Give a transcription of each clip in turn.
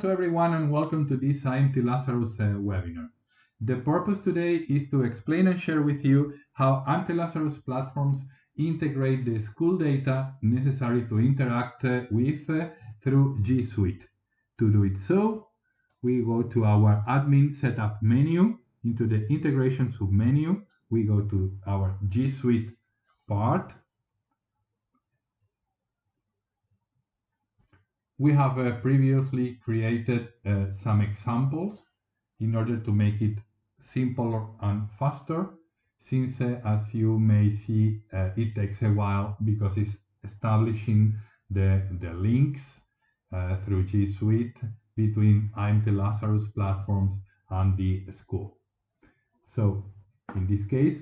to everyone and welcome to this IMT Lazarus uh, webinar. The purpose today is to explain and share with you how IMT Lazarus platforms integrate the school data necessary to interact uh, with uh, through G Suite. To do it so, we go to our admin setup menu into the integration submenu. We go to our G Suite part we have uh, previously created uh, some examples in order to make it simpler and faster since uh, as you may see uh, it takes a while because it's establishing the, the links uh, through G Suite between IMT Lazarus platforms and the school. So in this case,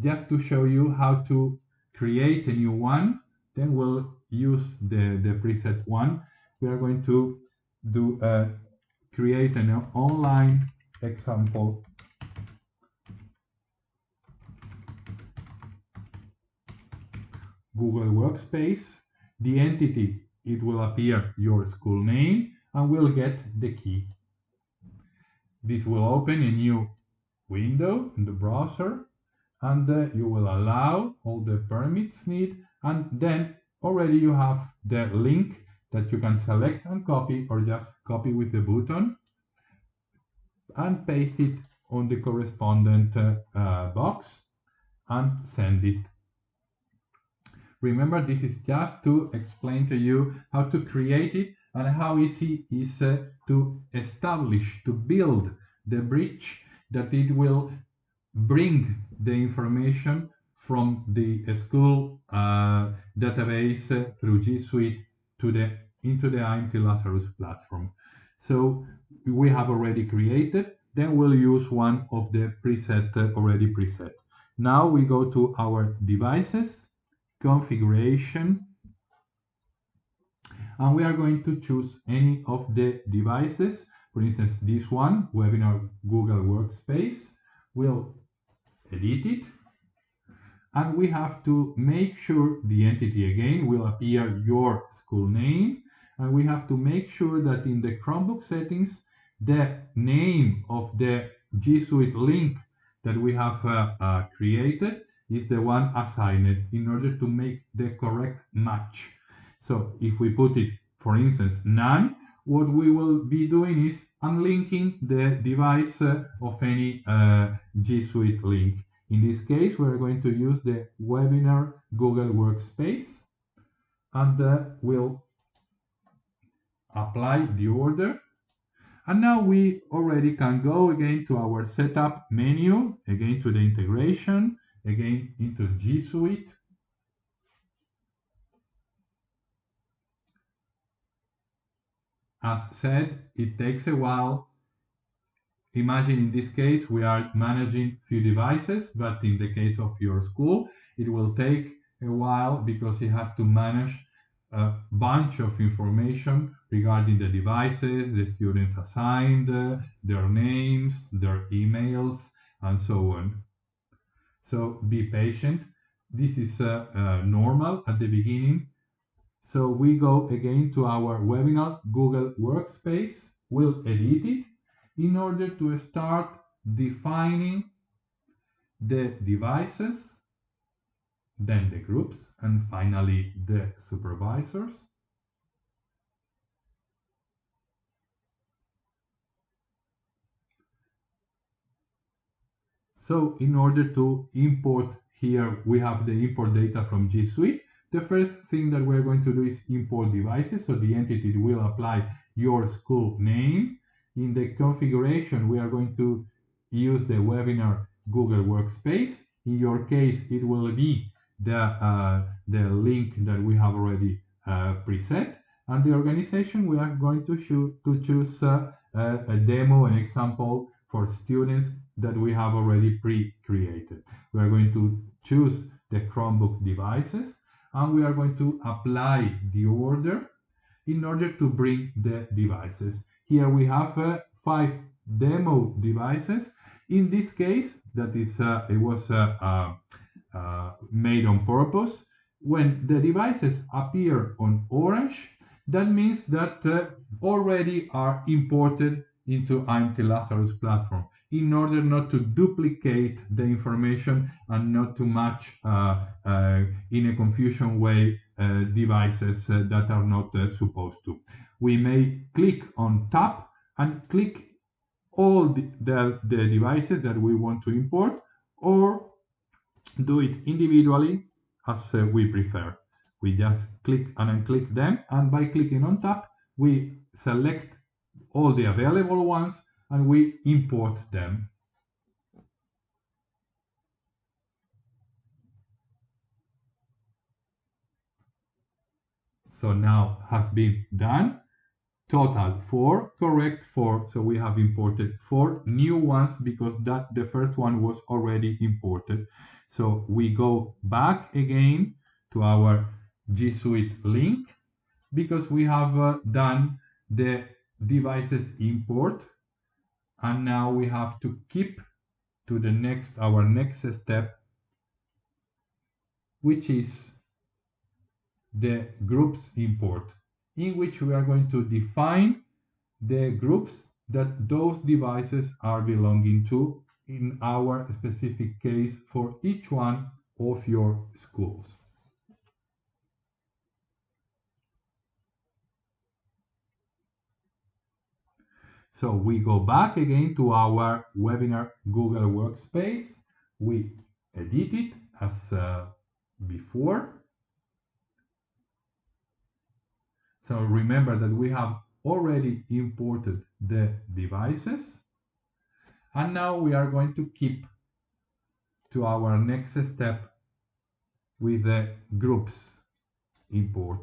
just to show you how to create a new one, then we'll use the, the preset one we are going to do create an online example Google Workspace. The entity, it will appear your school name and we'll get the key. This will open a new window in the browser and uh, you will allow all the permits need and then already you have the link that you can select and copy or just copy with the button and paste it on the correspondent uh, box and send it. Remember, this is just to explain to you how to create it and how easy is uh, to establish, to build the bridge that it will bring the information from the school uh, database uh, through G Suite to the into the IMT Lazarus platform. So we have already created, then we'll use one of the preset uh, already preset. Now we go to our devices, configuration, and we are going to choose any of the devices. For instance, this one, Webinar Google Workspace. We'll edit it and we have to make sure the entity again will appear your school name and we have to make sure that in the Chromebook settings the name of the G Suite link that we have uh, uh, created is the one assigned in order to make the correct match. So if we put it, for instance, none, what we will be doing is unlinking the device uh, of any uh, G Suite link. In this case, we're going to use the webinar Google Workspace and uh, we'll apply the order. And now we already can go again to our setup menu, again to the integration, again into G Suite. As said, it takes a while Imagine in this case, we are managing few devices, but in the case of your school, it will take a while because you have to manage a bunch of information regarding the devices, the students assigned, their names, their emails, and so on. So be patient. This is uh, uh, normal at the beginning. So we go again to our webinar Google Workspace. We'll edit it in order to start defining the devices, then the groups, and finally the supervisors. So in order to import here, we have the import data from G Suite. The first thing that we're going to do is import devices. So the entity will apply your school name in the configuration, we are going to use the webinar Google Workspace. In your case, it will be the, uh, the link that we have already uh, preset. And the organization, we are going to, to choose uh, a demo, an example for students that we have already pre-created. We are going to choose the Chromebook devices and we are going to apply the order in order to bring the devices. Here we have uh, five demo devices. In this case, that is, uh, it was uh, uh, uh, made on purpose. When the devices appear on orange, that means that uh, already are imported into IMT Lazarus platform in order not to duplicate the information and not to match uh, uh, in a confusion way uh, devices uh, that are not uh, supposed to. We may click on tap and click all the, the, the devices that we want to import or do it individually as uh, we prefer. We just click and unclick them and by clicking on tap we select all the available ones and we import them. So now has been done. Total four, correct four. So we have imported four new ones because that the first one was already imported. So we go back again to our G Suite link because we have uh, done the devices import and now we have to keep to the next our next step which is the groups import in which we are going to define the groups that those devices are belonging to in our specific case for each one of your schools. So we go back again to our webinar Google Workspace. We edit it as uh, before. So remember that we have already imported the devices. And now we are going to keep to our next step with the groups import.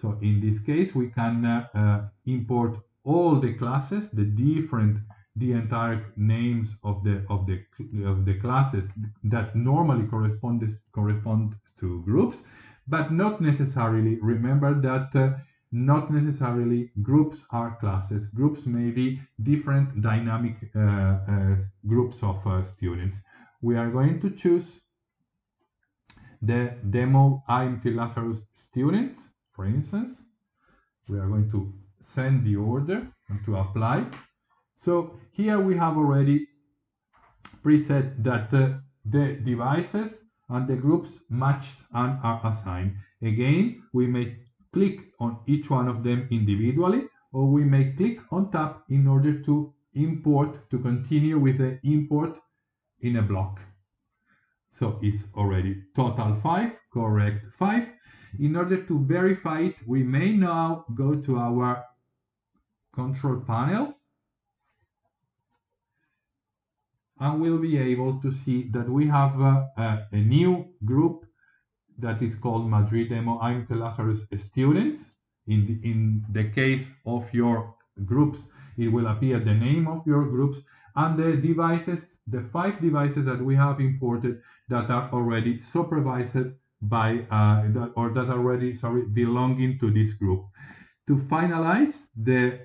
So in this case, we can uh, uh, import all the classes, the different, the entire names of the of the of the classes that normally correspond correspond to groups, but not necessarily. Remember that. Uh, not necessarily groups are classes. Groups may be different dynamic uh, uh, groups of uh, students. We are going to choose the demo IMT Lazarus students, for instance. We are going to send the order and to apply. So here we have already preset that uh, the devices and the groups match and are assigned. Again, we may click on each one of them individually or we may click on tap in order to import to continue with the import in a block. So it's already total 5, correct 5. In order to verify it, we may now go to our control panel and we'll be able to see that we have uh, a, a new group that is called Madrid Demo IMT Lazarus students. In the, in the case of your groups, it will appear the name of your groups and the devices, the five devices that we have imported that are already supervised by, uh, that, or that are already, sorry, belonging to this group. To finalize the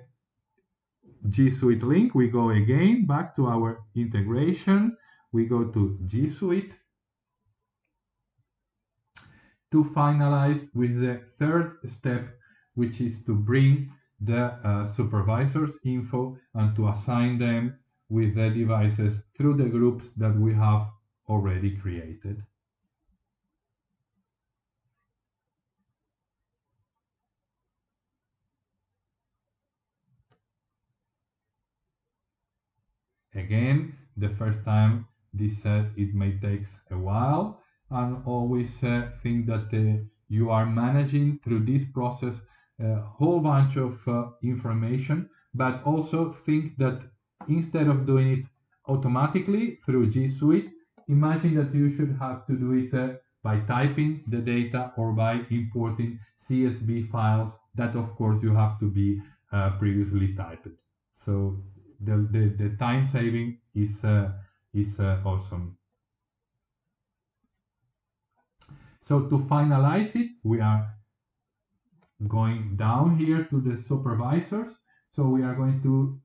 G Suite link, we go again back to our integration. We go to G Suite to finalize with the third step, which is to bring the uh, supervisor's info and to assign them with the devices through the groups that we have already created. Again, the first time this set, it may take a while and always uh, think that uh, you are managing through this process a whole bunch of uh, information, but also think that instead of doing it automatically through G Suite, imagine that you should have to do it uh, by typing the data or by importing CSV files that of course you have to be uh, previously typed. So the, the, the time saving is, uh, is awesome. So to finalize it, we are going down here to the supervisors. So we are going to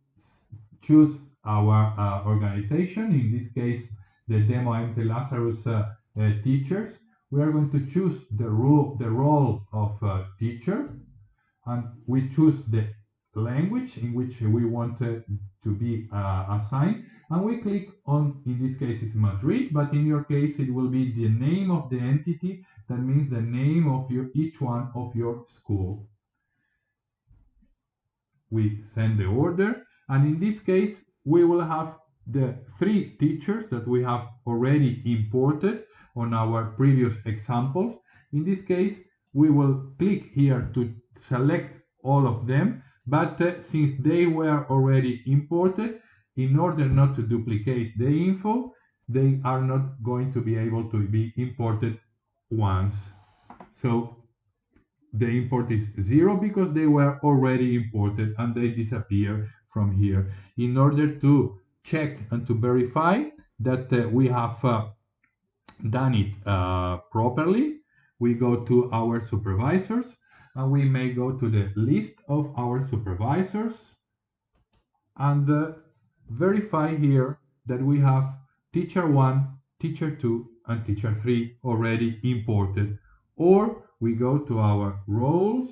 choose our uh, organization, in this case, the Demo IMT Lazarus uh, uh, teachers. We are going to choose the role, the role of uh, teacher. and we choose the language in which we want uh, to be uh, assigned. And we click on in this case it's Madrid but in your case it will be the name of the entity. That means the name of your each one of your school. We send the order and in this case we will have the three teachers that we have already imported on our previous examples. In this case we will click here to select all of them but uh, since they were already imported, in order not to duplicate the info, they are not going to be able to be imported once. So the import is zero because they were already imported and they disappear from here. In order to check and to verify that uh, we have uh, done it uh, properly, we go to our supervisors and we may go to the list of our supervisors and uh, verify here that we have teacher 1, teacher 2, and teacher 3 already imported. Or we go to our roles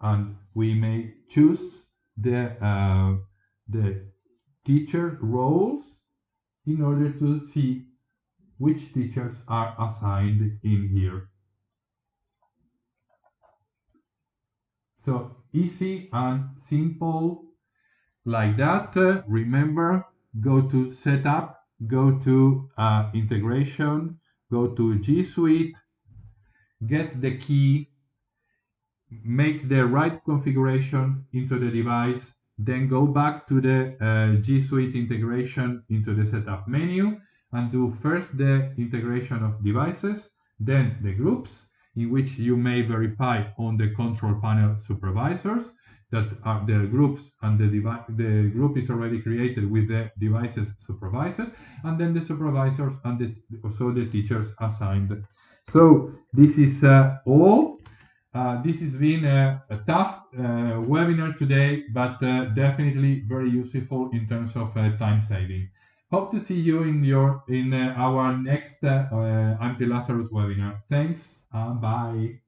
and we may choose the, uh, the teacher roles in order to see which teachers are assigned in here. So easy and simple like that. Uh, remember, go to setup, go to uh, integration, go to G Suite, get the key, make the right configuration into the device, then go back to the uh, G Suite integration into the setup menu and do first the integration of devices, then the groups, in which you may verify on the control panel supervisors that are the groups and the, the group is already created with the devices supervised and then the supervisors and the, also the teachers assigned. So this is uh, all. Uh, this has been a, a tough uh, webinar today, but uh, definitely very useful in terms of uh, time saving. Hope to see you in your in uh, our next uh, uh, Lazarus webinar. Thanks. Uh, bye.